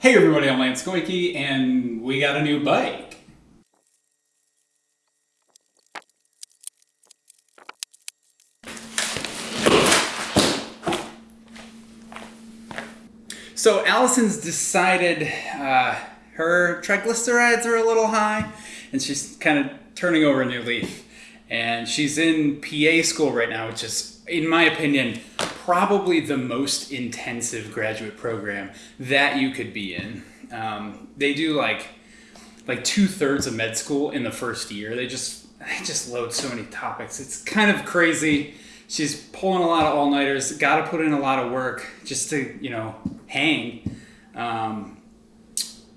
Hey everybody, I'm Lance Goyke, and we got a new bike. So Allison's decided uh, her triglycerides are a little high, and she's kind of turning over a new leaf. And she's in PA school right now, which is, in my opinion, probably the most intensive graduate program that you could be in. Um, they do like like two thirds of med school in the first year. They just they just load so many topics. It's kind of crazy. She's pulling a lot of all nighters. Got to put in a lot of work just to you know hang. Um,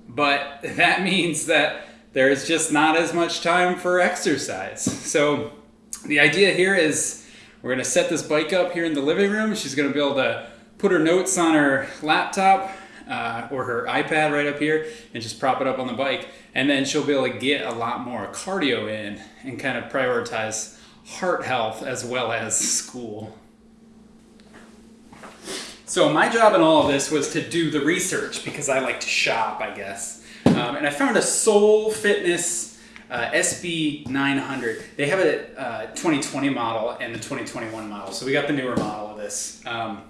but that means that there's just not as much time for exercise. So the idea here is we're gonna set this bike up here in the living room. She's gonna be able to put her notes on her laptop uh, or her iPad right up here and just prop it up on the bike. And then she'll be able to get a lot more cardio in and kind of prioritize heart health as well as school. So my job in all of this was to do the research because I like to shop, I guess. Um, and I found a Sole Fitness uh, SB900. They have a uh, 2020 model and the 2021 model. So we got the newer model of this. Um,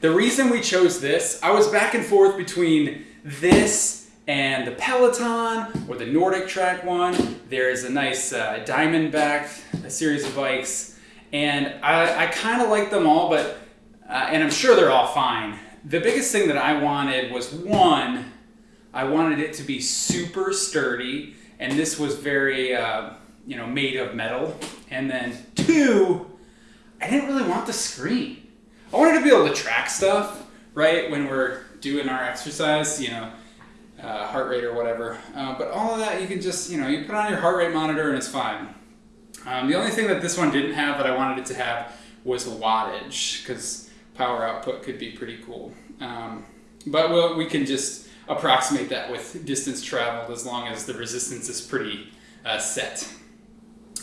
the reason we chose this, I was back and forth between this and the Peloton or the Nordic Track one. There's a nice uh, Diamondback a series of bikes. And I, I kind of like them all, but, uh, and I'm sure they're all fine. The biggest thing that I wanted was one, I wanted it to be super sturdy and this was very, uh, you know, made of metal. And then two, I didn't really want the screen. I wanted to be able to track stuff, right, when we're doing our exercise, you know, uh, heart rate or whatever. Uh, but all of that, you can just, you know, you put on your heart rate monitor and it's fine. Um, the only thing that this one didn't have that I wanted it to have was wattage, because power output could be pretty cool. Um, but we'll, we can just approximate that with distance traveled as long as the resistance is pretty uh, set.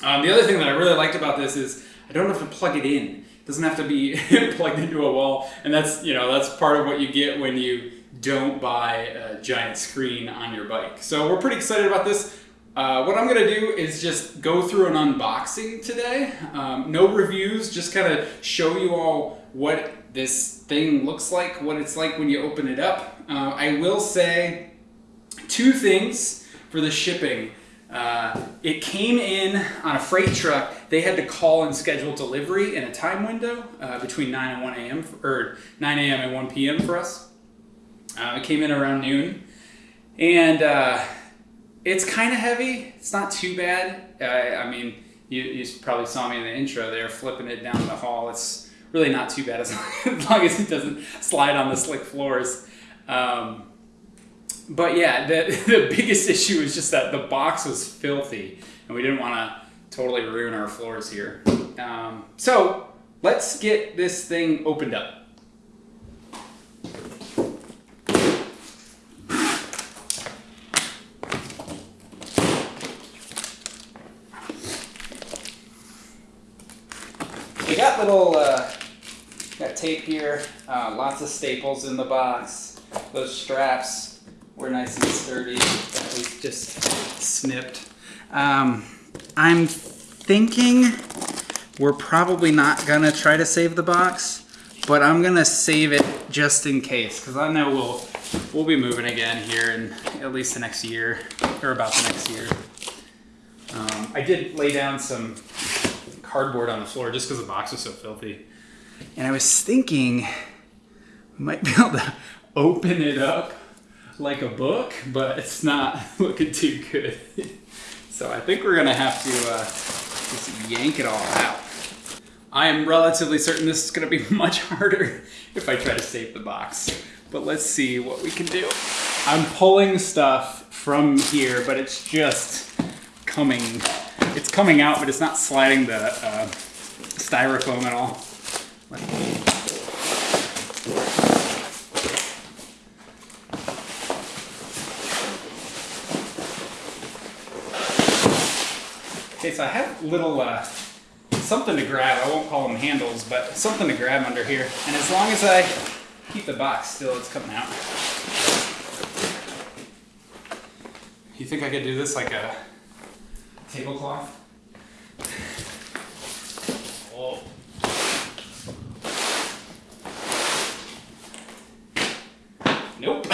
Um, the other thing that I really liked about this is I don't have to plug it in. It doesn't have to be plugged into a wall, and that's you know that's part of what you get when you don't buy a giant screen on your bike. So we're pretty excited about this. Uh, what I'm going to do is just go through an unboxing today. Um, no reviews, just kind of show you all what this thing looks like, what it's like when you open it up. Uh, I will say two things for the shipping. Uh, it came in on a freight truck. They had to call and schedule delivery in a time window uh, between 9 and 1 a.m. or 9 a.m. and 1 p.m. for us. Uh, it came in around noon, and uh, it's kind of heavy. It's not too bad. I mean, you, you probably saw me in the intro there, flipping it down the hall. It's really not too bad as long as it doesn't slide on the slick floors. Um, but yeah, the, the biggest issue is just that the box was filthy and we didn't want to totally ruin our floors here. Um, so let's get this thing opened up. We got little uh, Got tape here, uh, lots of staples in the box. Those straps were nice and sturdy. That was just snipped. Um, I'm thinking we're probably not gonna try to save the box, but I'm gonna save it just in case, because I know we'll we'll be moving again here in at least the next year, or about the next year. Um, I did lay down some cardboard on the floor just because the box was so filthy. And I was thinking we might be able to open it up like a book, but it's not looking too good. so I think we're gonna have to uh, just yank it all out. I am relatively certain this is gonna be much harder if I try to save the box. But let's see what we can do. I'm pulling stuff from here, but it's just coming, it's coming out, but it's not sliding the uh, styrofoam at all. Okay, so I have little uh, something to grab. I won't call them handles, but something to grab under here. And as long as I keep the box still, it's coming out. You think I could do this like a tablecloth? Nope.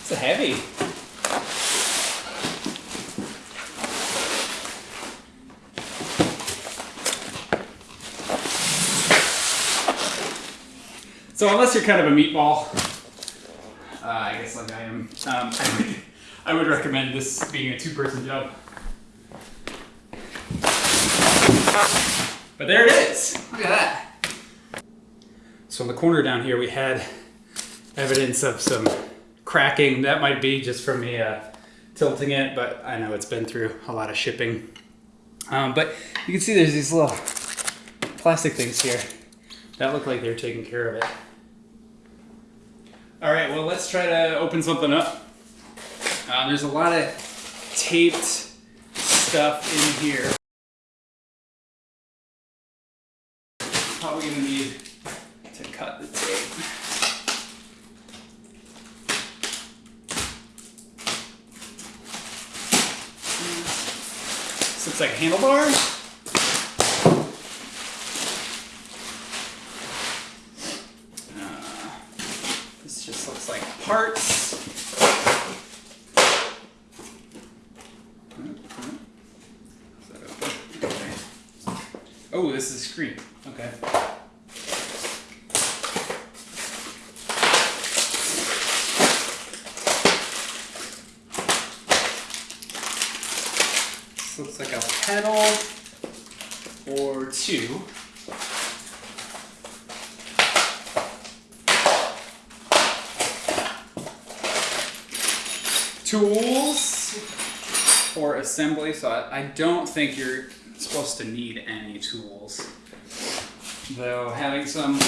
it's heavy. So unless you're kind of a meatball, uh, I guess like I am, um, I, would, I would recommend this being a two-person job. But there it is. Look at that. So in the corner down here, we had evidence of some cracking. That might be just from me uh, tilting it, but I know it's been through a lot of shipping. Um, but you can see there's these little plastic things here that look like they're taking care of it. All right, well, let's try to open something up. Uh, there's a lot of taped stuff in here. Probably gonna need to cut the tape. This looks like handlebars. Uh, looks like parts. Oh, this is a screen. Okay. This looks like a pedal or two. Tools for assembly. So I, I don't think you're supposed to need any tools. Though having some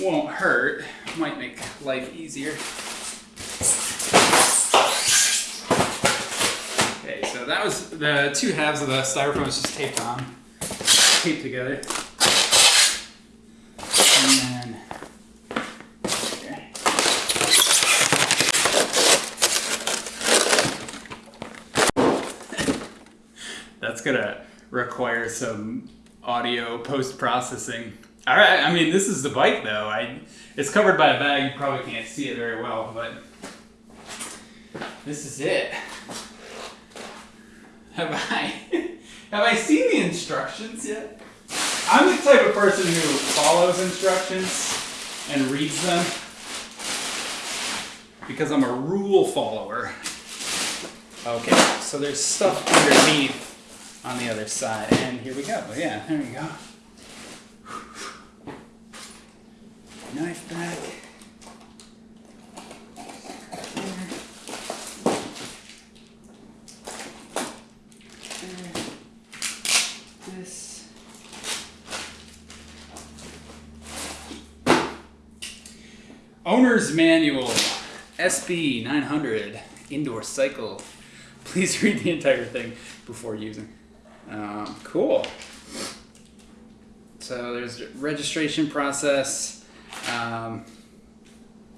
won't hurt, might make life easier. Okay, so that was the two halves of the styrofoam was just taped on, taped together. And then here. Gonna require some audio post processing. All right, I mean this is the bike though. I it's covered by a bag. You probably can't see it very well, but this is it. Have I have I seen the instructions yet? I'm the type of person who follows instructions and reads them because I'm a rule follower. Okay, so there's stuff underneath on the other side, and here we go. Oh, yeah, there we go. Knife back. This. Owner's Manual SB 900 Indoor Cycle. Please read the entire thing before using. Um, cool. So there's registration process, um,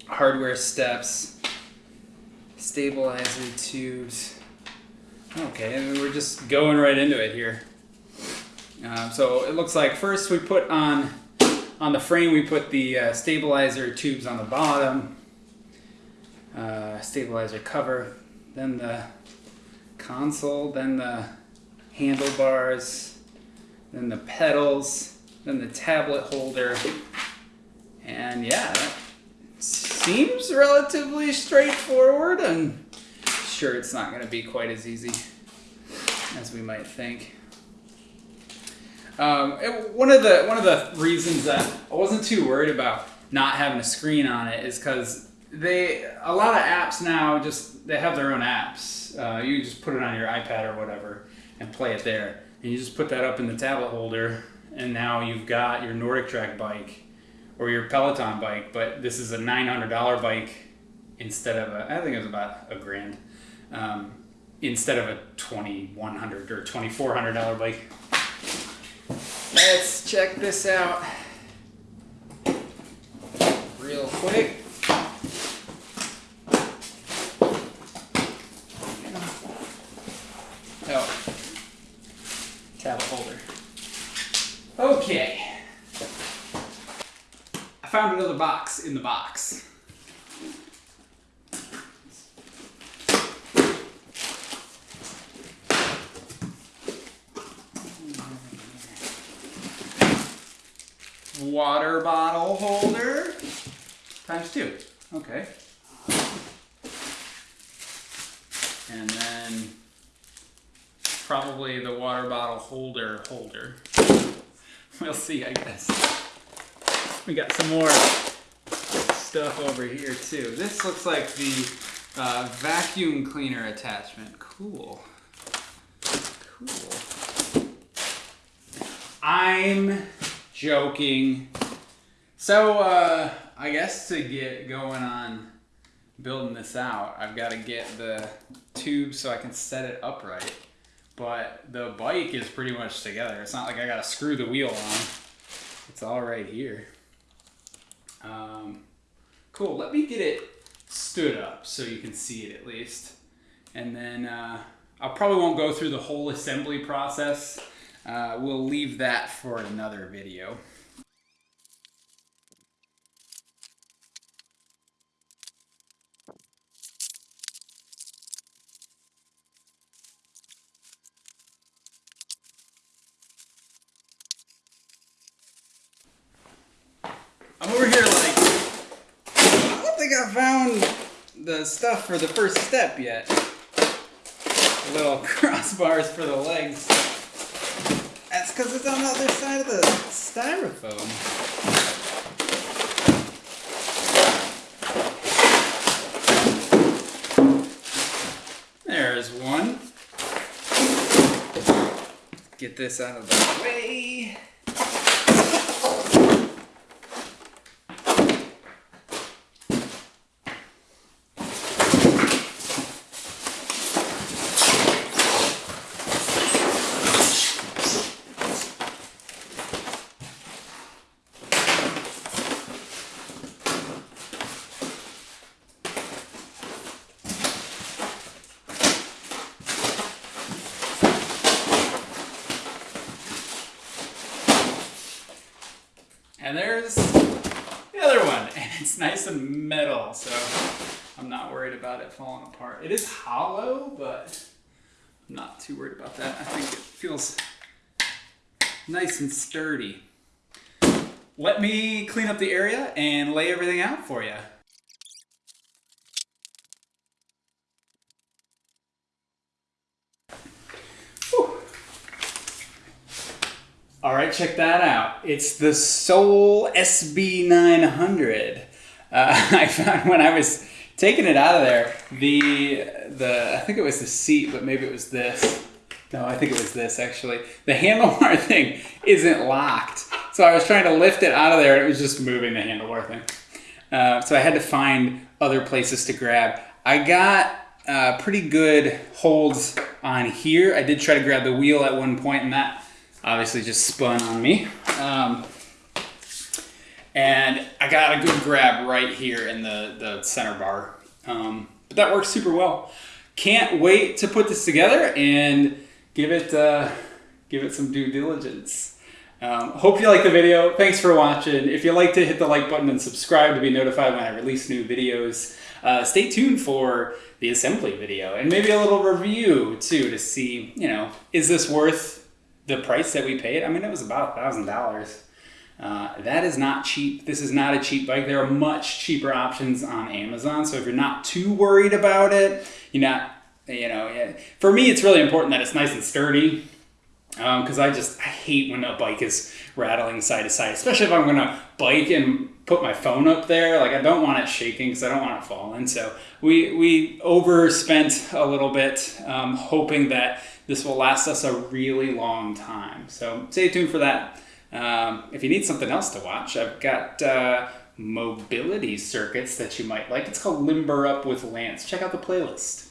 hardware steps, stabilizer tubes. Okay, and we're just going right into it here. Um, so it looks like first we put on on the frame we put the uh, stabilizer tubes on the bottom, uh, stabilizer cover, then the console, then the handlebars, then the pedals, then the tablet holder, and yeah, seems relatively straightforward. I'm sure it's not going to be quite as easy as we might think. Um, it- one of the one of the reasons that I wasn't too worried about not having a screen on it is because they a lot of apps now just they have their own apps. Uh, you just put it on your iPad or whatever and play it there, and you just put that up in the tablet holder, and now you've got your Nordic Track bike or your Peloton bike. But this is a nine hundred dollar bike instead of a I think it was about a grand. Um, instead of a 2,100 or $2,400 bike. Let's check this out real quick. Oh, tab holder. Okay. I found another box in the box. Water bottle holder times two. Okay. And then probably the water bottle holder holder. We'll see, I guess. We got some more stuff over here too. This looks like the uh, vacuum cleaner attachment. Cool. Cool. I'm joking. So, uh, I guess to get going on building this out, I've got to get the tube so I can set it upright but the bike is pretty much together. It's not like I gotta screw the wheel on. It's all right here. Um, cool, let me get it stood up so you can see it at least. And then uh, I probably won't go through the whole assembly process. Uh, we'll leave that for another video. I'm over here like, I don't think I found the stuff for the first step yet. Little crossbars for the legs. That's because it's on the other side of the styrofoam. There's one. Get this out of the way. And there's the other one, and it's nice and metal, so I'm not worried about it falling apart. It is hollow, but I'm not too worried about that. I think it feels nice and sturdy. Let me clean up the area and lay everything out for you. All right, check that out. It's the Sole SB900. Uh, I found when I was taking it out of there, the the I think it was the seat, but maybe it was this. No, I think it was this actually. The handlebar thing isn't locked, so I was trying to lift it out of there, and it was just moving the handlebar thing. Uh, so I had to find other places to grab. I got uh, pretty good holds on here. I did try to grab the wheel at one point, and that obviously just spun on me. Um, and I got a good grab right here in the, the center bar. Um, but that works super well. Can't wait to put this together and give it, uh, give it some due diligence. Um, hope you like the video. Thanks for watching. If you like to hit the like button and subscribe to be notified when I release new videos. Uh, stay tuned for the assembly video and maybe a little review too to see, you know, is this worth the price that we paid, I mean, it was about a thousand dollars. Uh, that is not cheap. This is not a cheap bike. There are much cheaper options on Amazon. So if you're not too worried about it, you're not, you know, for me, it's really important that it's nice and sturdy. Because um, I just I hate when a bike is rattling side to side, especially if I'm gonna bike and put my phone up there. Like I don't want it shaking because I don't want it falling. So we we overspent a little bit, um, hoping that this will last us a really long time. So stay tuned for that. Um, if you need something else to watch, I've got uh, mobility circuits that you might like. It's called Limber Up with Lance. Check out the playlist.